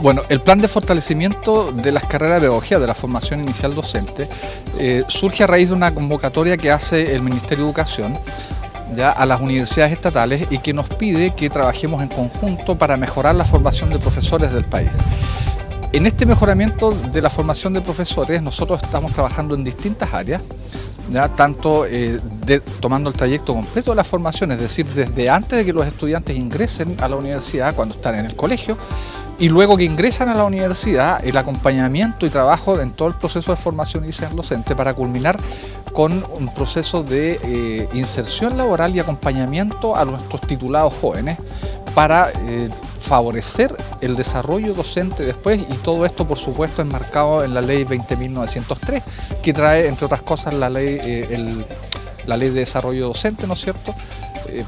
Bueno, el plan de fortalecimiento de las carreras de pedagogía de la formación inicial docente eh, surge a raíz de una convocatoria que hace el Ministerio de Educación ya, a las universidades estatales y que nos pide que trabajemos en conjunto para mejorar la formación de profesores del país. En este mejoramiento de la formación de profesores nosotros estamos trabajando en distintas áreas, ya tanto eh, tomando el trayecto completo de la formación, es decir, desde antes de que los estudiantes ingresen a la universidad, cuando están en el colegio, y luego que ingresan a la universidad, el acompañamiento y trabajo en todo el proceso de formación inicial docente para culminar con un proceso de eh, inserción laboral y acompañamiento a nuestros titulados jóvenes para eh, favorecer el desarrollo docente después y todo esto por supuesto enmarcado en la ley 20.903 que trae entre otras cosas la ley, eh, la ley de desarrollo docente, ¿no es cierto?,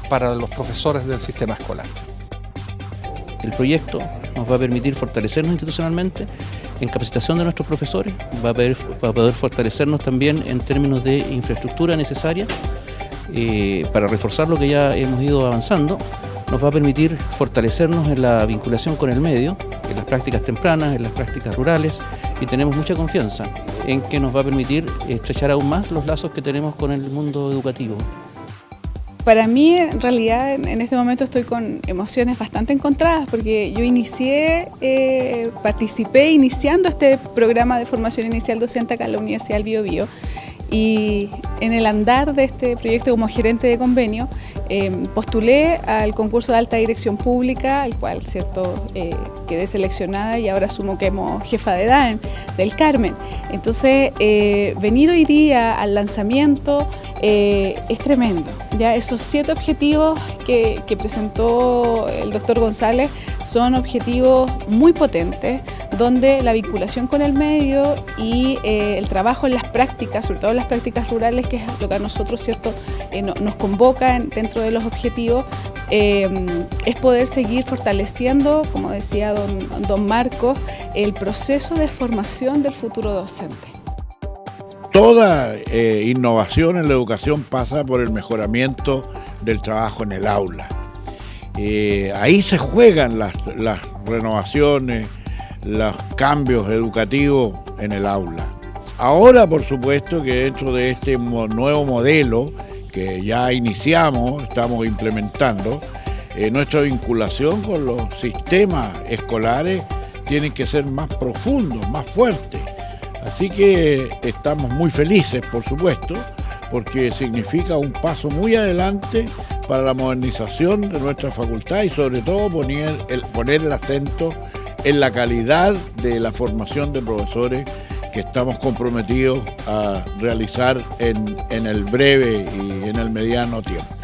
para los profesores del sistema escolar. El proyecto nos va a permitir fortalecernos institucionalmente en capacitación de nuestros profesores, va a poder, poder fortalecernos también en términos de infraestructura necesaria eh, para reforzar lo que ya hemos ido avanzando, nos va a permitir fortalecernos en la vinculación con el medio, en las prácticas tempranas, en las prácticas rurales y tenemos mucha confianza en que nos va a permitir estrechar aún más los lazos que tenemos con el mundo educativo. Para mí, en realidad, en este momento estoy con emociones bastante encontradas porque yo inicié, eh, participé iniciando este programa de formación inicial docente acá en la Universidad del Bio, Bio y en el andar de este proyecto como gerente de convenio em, postulé al concurso de alta dirección pública, al cual cierto eh, quedé seleccionada y ahora asumo que hemos jefa de DAEM del Carmen. Entonces, eh, venir hoy día al lanzamiento eh, es tremendo. Ya esos siete objetivos que, presentó el doctor González son objetivos muy potentes, donde la vinculación con el medio y eh, el trabajo en las prácticas, sobre todo en las prácticas rurales, que es lo que a nosotros cierto eh, nos convoca dentro de los objetivos, es poder seguir fortaleciendo, como decía don, don Marcos, el proceso de formación del futuro docente. Toda eh, innovación en la educación pasa por el mejoramiento del trabajo en el aula. Eh, ahí se juegan las, renovaciones, los cambios educativos en el aula. Ahora, por supuesto, que dentro de este nuevo modelo que ya iniciamos, estamos implementando, eh, nuestra vinculación con los sistemas escolares tiene que ser más profundos, más fuertes. Así que estamos muy felices, por supuesto, porque significa un paso muy adelante para la modernización de nuestra facultad y sobre todo poner el, acento en la calidad de la formación de profesores que estamos comprometidos a realizar en el breve y en el mediano tiempo.